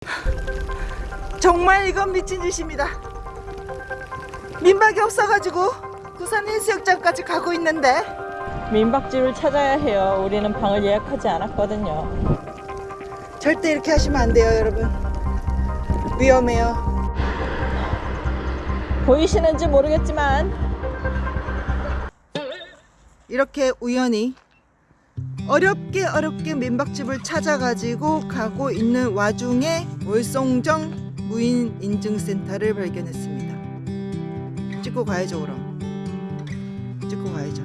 정말 이건 미친 짓입니다. 민박이 없어가지고 부산 해수욕장까지 가고 있는데 민박집을 찾아야 해요. 우리는 방을 예약하지 않았거든요. 절대 이렇게 하시면 안 돼요, 여러분. 위험해요. 보이시는지 모르겠지만 이렇게 우연히 어렵게 어렵게 민박집을 찾아가지고 가고 있는 와중에 월송정 무인 인증센터를 발견했습니다. 찍고 가야죠 그럼. 찍고 가야죠.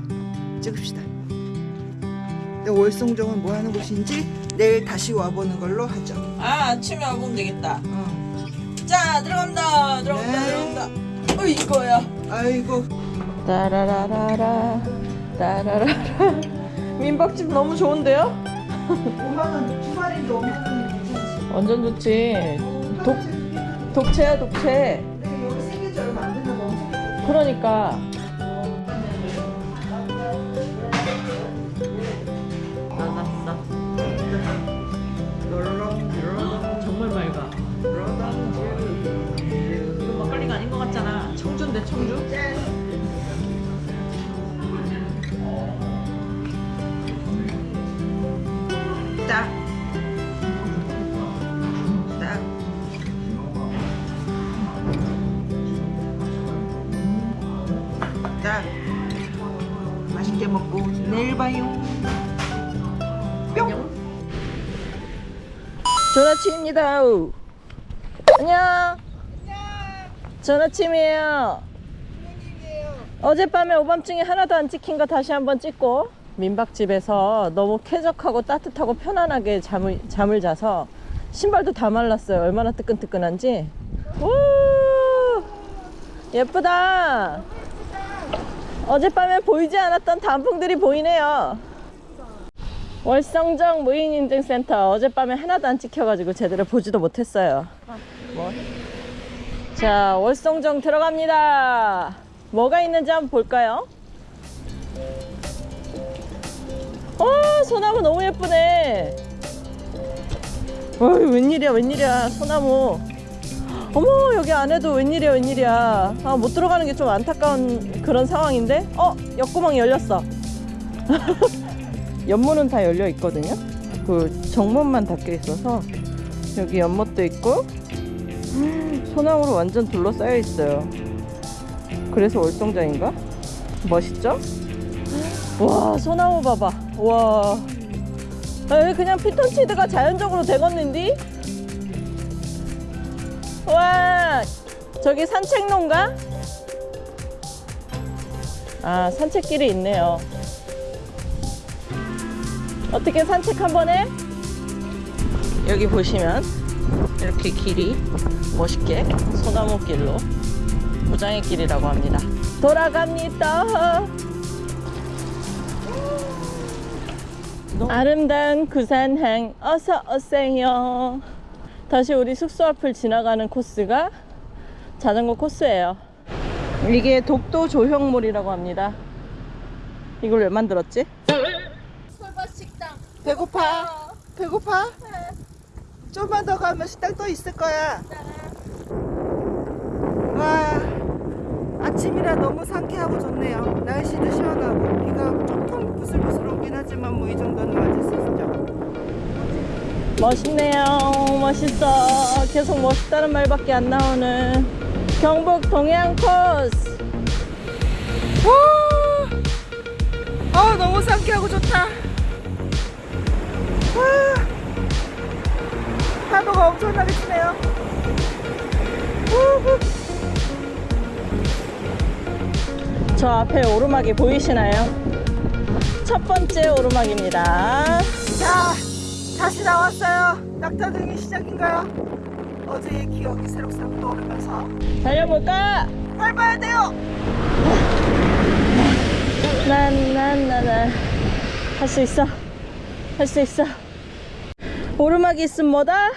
찍읍시다. 월송정은 뭐 하는 곳인지 내일 다시 와보는 걸로 하죠. 아 아침에 와보면 되겠다. 어. 자 들어간다 들어간다 네. 들어간다. 어 이거야. 아이고 따라라라라 따라라라 민박집 너무 좋은데요? 5만 원 주말인데 5만 원이 괜찮지. 완전 좋지. 독 독채야 독채. 근데 여기 생긴 지 얼마 안 됐나 봐. 엄청. 그러니까 정말 맑아. 이거 막걸리가 아닌 것 같잖아. 청주인데 청주? 좋은 아침입니다. 안녕. 좋은 아침이에요. 어젯밤에 오밤중에 하나도 안 찍힌 거 다시 한번 찍고 민박집에서 너무 쾌적하고 따뜻하고 편안하게 잠을, 잠을 자서 신발도 다 말랐어요. 얼마나 뜨끈뜨끈한지. 오! 예쁘다. 어젯밤에 보이지 않았던 단풍들이 보이네요. 월성정 무인인증센터 어젯밤에 하나도 안 찍혀가지고 제대로 보지도 못했어요. 뭐? 자, 월성정 들어갑니다. 뭐가 있는지 한번 볼까요? 어, 소나무 너무 예쁘네. 어이, 웬일이야, 웬일이야, 소나무. 어머, 여기 안에도 웬일이야, 웬일이야. 아, 못 들어가는 게 좀 안타까운 그런 상황인데? 어, 옆구멍이 열렸어. 연못은 다 열려 있거든요. 그 정문만 닫혀 있어서 여기 연못도 있고 소나무로 완전 둘러싸여 있어요. 그래서 월성장인가? 멋있죠? 와 소나무 봐봐. 와 아, 여기 그냥 피톤치드가 자연적으로 되겠는디? 와 저기 산책로인가? 아 산책길이 있네요. 어떻게 산책 한번 해? 여기 보시면 이렇게 길이 멋있게 소나무 길로 무장의 길이라고 합니다. 돌아갑니다. 아름다운 구산항 어서 오세요. 다시 우리 숙소 앞을 지나가는 코스가 자전거 코스예요. 이게 독도 조형물이라고 합니다. 이걸 왜 만들었지? 배고파? 배고파? 좀만 더 가면 식당 또 있을 거야. 와, 아침이라 너무 상쾌하고 좋네요. 날씨도 시원하고 비가 조금 부슬부슬 오긴 하지만 뭐 이 정도는 맞을 수 있죠. 멋있네요. 멋있어. 계속 멋있다는 말밖에 안 나오는 경북 동해안 코스. 와, 아 너무 상쾌하고 좋다. 와, 파도가 엄청나게 치네요. 저 앞에 오르막이 보이시나요? 첫 번째 오르막입니다. 자, 다시 나왔어요. 낙타등이 시작인가요? 어제의 기억이 새록새록 떠오르면서 달려볼까? 밟아야 돼요. 난난나나 할수 있어. 할 수 있어. 오르막이 있으면 뭐다?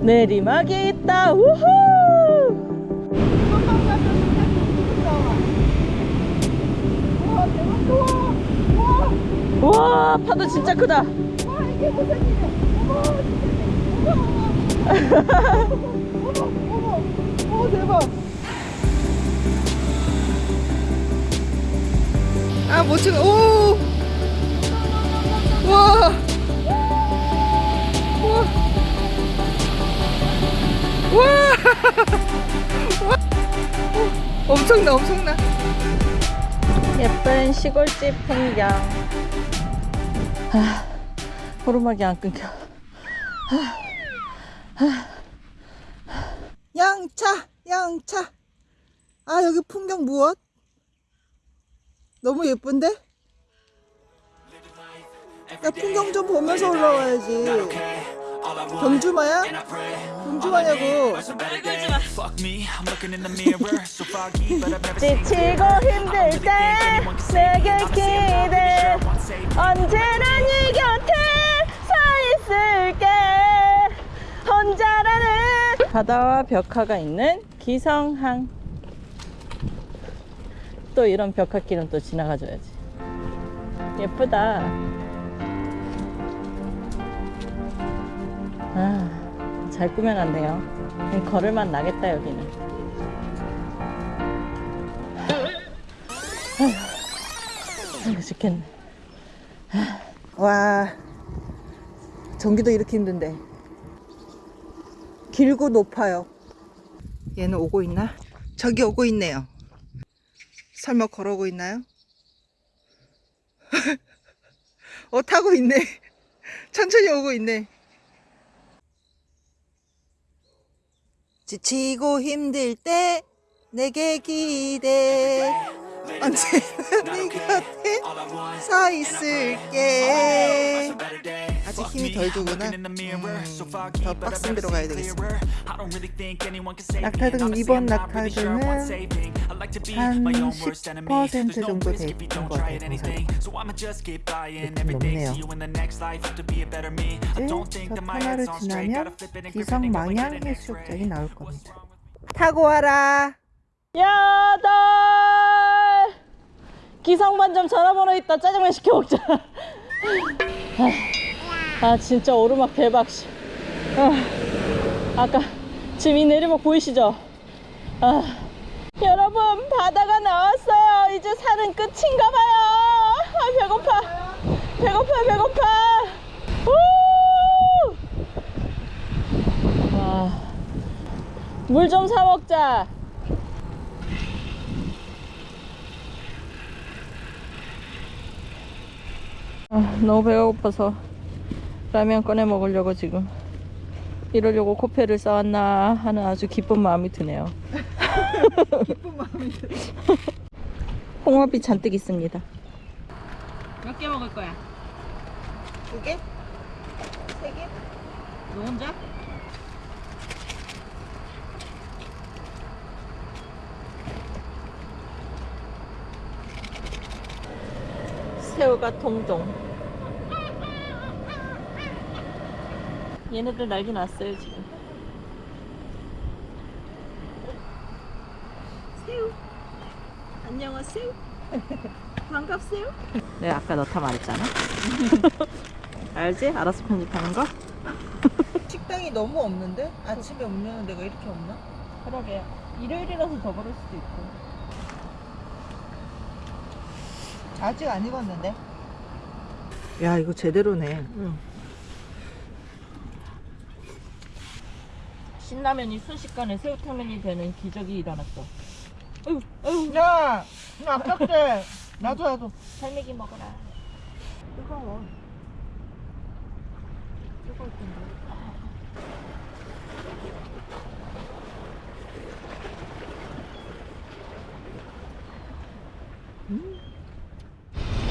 내리막이 있다. 우후! 와 파도 진짜 크다. 어머 어머 어 대박 아못 찍어 오 와. 와. 와. 엄청나 엄청나 예쁜 시골집 풍경. 아, 오르막이 안 끊겨. 양차 양차 아 여기 풍경 무엇? 너무 예쁜데? 야 풍경 좀 보면서 올라와야지 경주마야? 경주마냐고. never seen 지치고 힘들 때 내게 기대. 언제나 네 곁에 서 있을게. 혼자라는 바다와 벽화가 있는 기성항. 또 이런 벽화길은 또 지나가줘야지. 예쁘다 아, 잘 꾸며놨네요. 걸을만 나겠다 여기는. 아이고 죽겠네. 와 전기도 이렇게 힘든데. 길고 높아요. 얘는 오고 있나? 저기 오고 있네요. 설마 걸어오고 있나요? 어 타고 있네. 천천히 오고 있네 지치고 힘들 때 내게 기대. 언제나 네 곁에 서 있을게 힘이 덜 so 음, 더 빡센 데로 가야 seen 되겠어 clearer. I don't really think anyone can save me, 낙타등 이번 낙타등은 한 my own worst enemy. 10% There's no 정도 risk 돼 if you 있는 don't 것 같아요. 높네요. 이제 don't think 저 터널을. 지나면 기성 an 해수욕장이. 나올 겁니다 타고 와라 야들 기상반점 전화번호 있다 짜장면 시켜 먹자 아, 아, 진짜 오르막 대박 씨. 아, 아까 지금 이 내리막 보이시죠? 아, 여러분 바다가 나왔어요. 이제 산은 끝인가 봐요. 아 배고파. 배고파 배고파. 물 좀 사 먹자. 아, 너무 배가 고파서 라면 꺼내 먹으려고 지금 이러려고 코페를 쌓았나 하는 아주 기쁜 마음이 드네요. 기쁜 마음이 들어 홍합이 잔뜩 있습니다. 몇 개 먹을 거야? 두 개? 세 개? 너 혼자? 새우가 통통. 얘네들 날개 났어요 지금. 새우. 안녕하세요. 반갑세요. 내가 아까 넣다 말했잖아. 알지? 알아서 편집하는 거? 식당이 너무 없는데? 아침에 없는 데가 이렇게 없나? 그러게. 일요일이라서 더 그럴 수도 있고. 아직 안 익었는데 야 이거 제대로네 응. 신라면이 순식간에 새우탕면이 되는 기적이 일어났어. 아유, 아유. 야! 나 아깝대 나도 나도 살매기 먹어라. 뜨거워 뜨거울 텐데.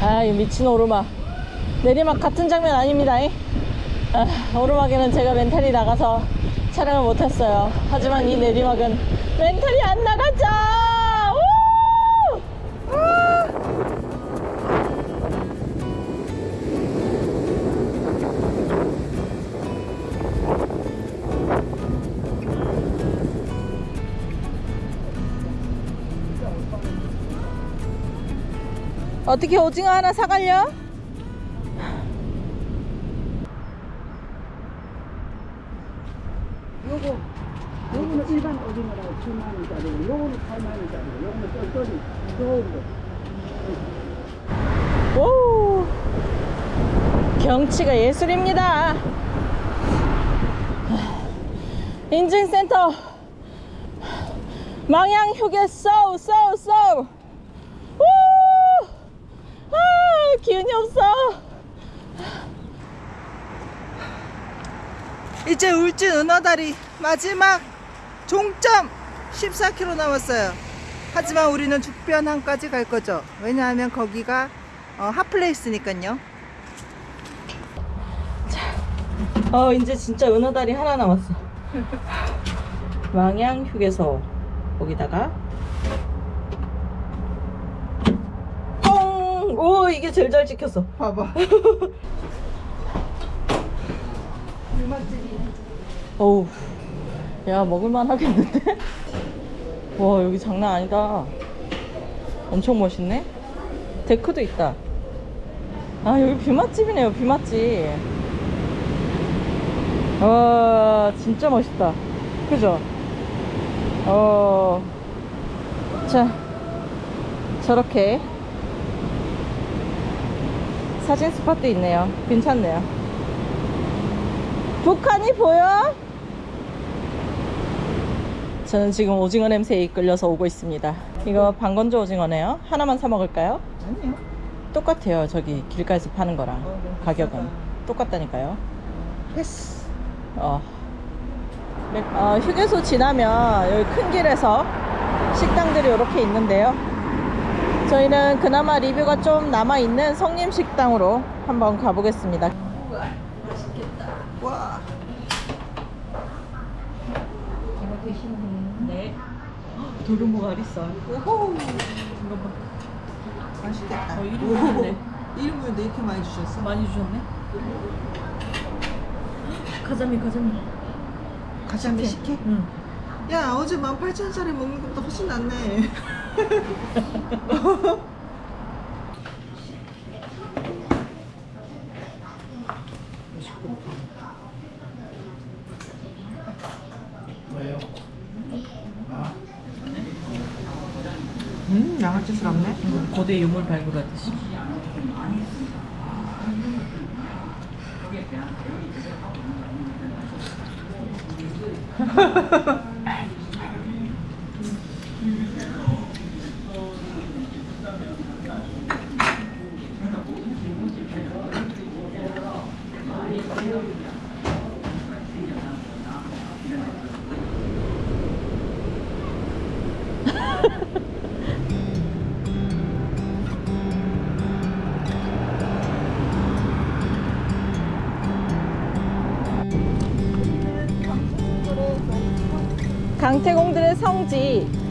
아, 이 미친 오르막. 내리막 같은 장면 아닙니다. 잉? 아, 오르막에는 제가 멘탈이 나가서 촬영을 못했어요. 하지만 이 내리막은 멘탈이 안 나가죠! 우! 어떻게 오징어 하나 사갈려? 요거는 일반 오징어라고 7만 원짜리고 요거는 8만 원짜리고 요거는 쫄쫄이. 좋은 거. 오! 경치가 예술입니다. 인증센터. 망양 휴게 쏘쏘 쏘. 우! 아, 기운이 없어. 이제 울진 은하다리 마지막 종점 14km 남았어요. 하지만 우리는 죽변항까지 갈 거죠. 왜냐하면 거기가 어, 핫플레이스니까요. 어 이제 진짜 은하다리 하나 남았어 망양 휴게소 거기다가 뽕! 오 이게 제일 잘 찍혔어 봐봐. 어우 야 먹을만 하겠는데? 와 여기 장난 아니다. 엄청 멋있네. 데크도 있다. 아 여기 뷰맛집이네요 뷰맛집. 와 진짜 멋있다. 그죠? 어, 자 저렇게 사진 스팟도 있네요. 괜찮네요. 북한이 보여? 저는 지금 오징어 냄새에 이끌려서 오고 있습니다. 이거 방건조 오징어네요. 하나만 사 먹을까요? 아니요. 똑같아요. 저기 길가에서 파는 거랑 어, 네. 가격은 똑같다니까요. 패스. 어. 맥- 어, 휴게소 지나면 여기 큰 길에서 식당들이 이렇게 있는데요. 저희는 그나마 리뷰가 좀 남아 있는 성림 식당으로 한번 가보겠습니다. 와. 네. 도루묵 아리살. 오호. 이거 봐. 맛있겠다. 어, 일인분인데. 1인분인데 이렇게 많이 주셨어? 많이 주셨네. 가자미 가자미. 가자미 식혜? 응. 야 어제 18,000원짜리 먹는 것보다 훨씬 낫네. 음 양아치스럽네. 거대 유물 발굴하듯이. 강태공들의 성지.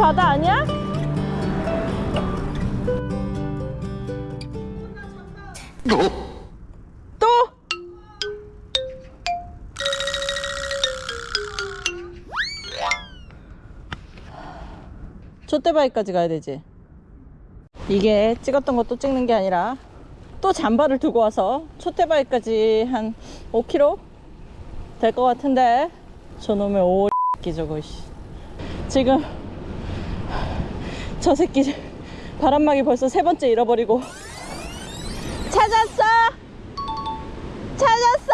바다 아니야? 또? 촛대바위까지 가야 되지. 이게 찍었던 것도 찍는 게 아니라 또 잠바를 두고 와서 촛대바위까지 한 5km 될 것 같은데 저놈의 오 새끼 저거 씨. 지금 저 새끼 바람막이 벌써 세 번째 잃어버리고. 찾았어? 찾았어?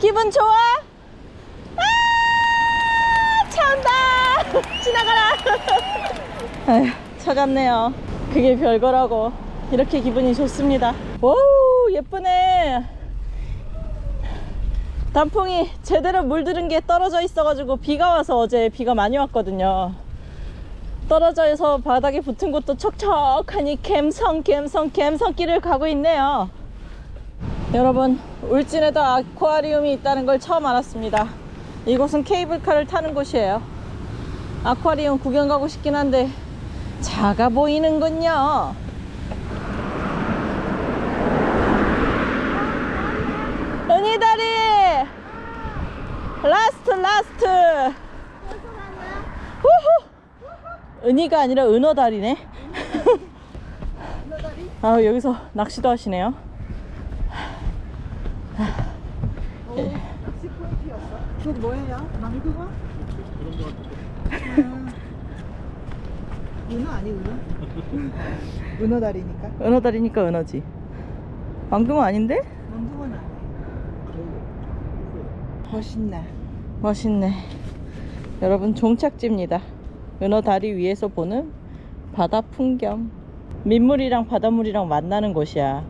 기분 좋아? 아 차온다! 지나가라! 아휴 찾았네요. 그게 별거라고. 이렇게 기분이 좋습니다. 오 예쁘네. 단풍이 제대로 물들은 게 떨어져 있어 가지고 비가 와서 어제 비가 많이 왔거든요. 떨어져 있어 바닥에 붙은 곳도 촉촉하니 갬성 갬성 갬성길을 가고 있네요. 여러분 울진에도 아쿠아리움이 있다는 걸 처음 알았습니다. 이곳은 케이블카를 타는 곳이에요. 아쿠아리움 구경 가고 싶긴 한데 작아 보이는군요. 은희다리! last last 후후 은희가 아니라 은어다리네. 아 여기서 낚시도 하시네요. 그거 뭐예요? 망둥어? 은어 아니 은어? 은어다리니까? 은어다리니까 은어지. 망둥어 아닌데? 망둥어는 아니에요. 멋있나 멋있네. 여러분 종착지입니다 은어 다리 위에서 보는 바다 풍경 민물이랑 바닷물이랑 만나는 곳이야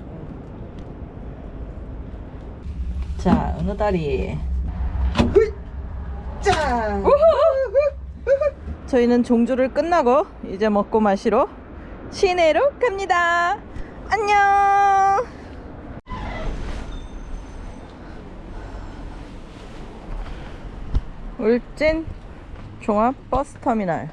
자 은어 다리 짠! 저희는 종주를 끝나고 이제 먹고 마시러 시내로 갑니다. 안녕. 울진 종합 버스 터미널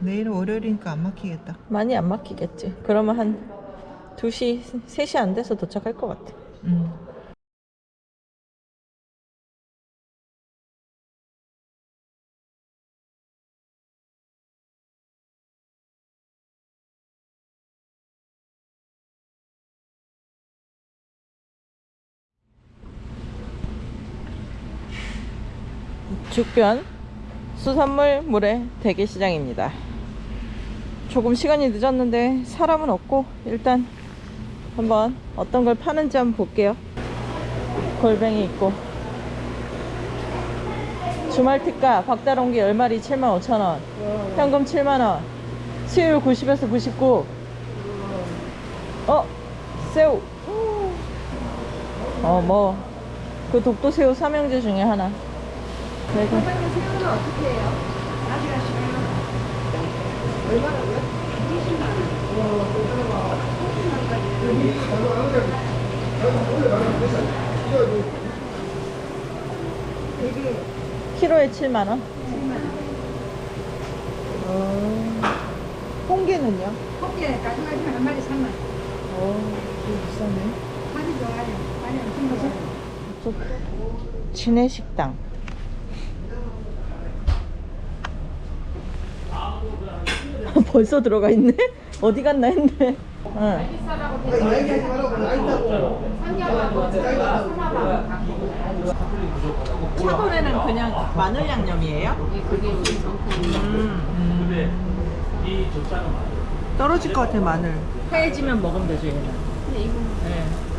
내일은 월요일이니까 안 막히겠다 많이 안 막히겠지. 그러면 한 2시, 3시 안 돼서 도착할 것 같아. 음. 죽변 수산물 물의 대게시장입니다. 조금 시간이 늦었는데 사람은 없고 일단 한번 어떤 걸 파는지 한번 볼게요. 골뱅이 있고. 주말 특가 박다롱기 10마리 75,000원. 현금 7만원. 수율 90에서 99 어? 새우. 어 뭐. 그 독도새우 삼형제 중에 하나 네, 그- 키로에 7만 원. 홍게는요? 호기에 가져가지 한 마리 3만 원. 어 비싸네 많이 좋아요. 많이 엄청 좋아요. 진해식당. 벌써 들어가 있네? 어디 갔나 했네. 응. 차돌에는 그냥 마늘 양념이에요? 떨어질 것 같아 마늘 하얘지면 먹으면 되죠 얘는.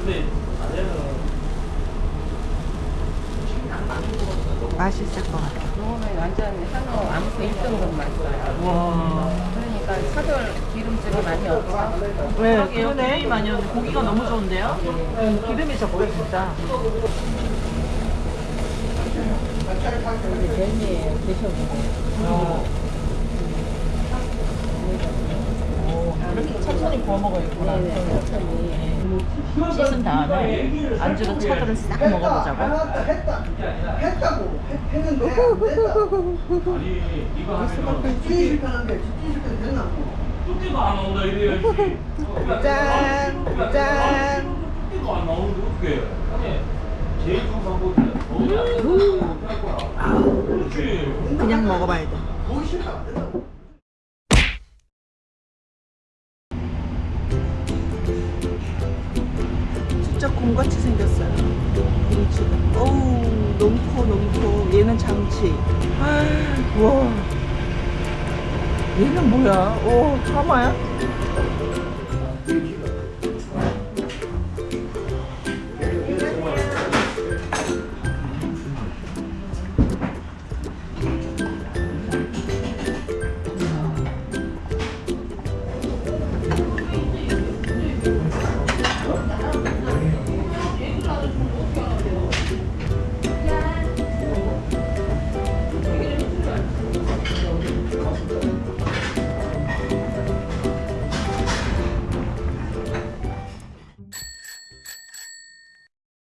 네. 맛있을 것 같아 요거는 완전 한우 암수 1등급 맛있어요. 와. 그러니까 차돌 기름집이 많이 없죠. 네, 그러게요. 기름이 많이 오는데 고기가 너무 좋은데요? 기름이 적고 진짜. 멜미에 드셔보세요. 이렇게 천천히 구워 먹어야겠구나. 네, 천천히. 씻은 다음에 안주로 차돌을 싹 먹어보자고. 했다고 했는데 안 됐다. 집주인실 하는데 집주인실 때 됐나? 뚝배가 안 나온다 이래야지. 짠! 짠! 뚝배가 안 나오는데 어떻게 해? 제일 좋은 방법이야. 그냥 먹어봐야 돼 보기 싫다 똑같이 생겼어요. 김치가 어우 너무 커 너무 커. 얘는 장치. 아, 와. 얘는 뭐야? 어, 오 참아야?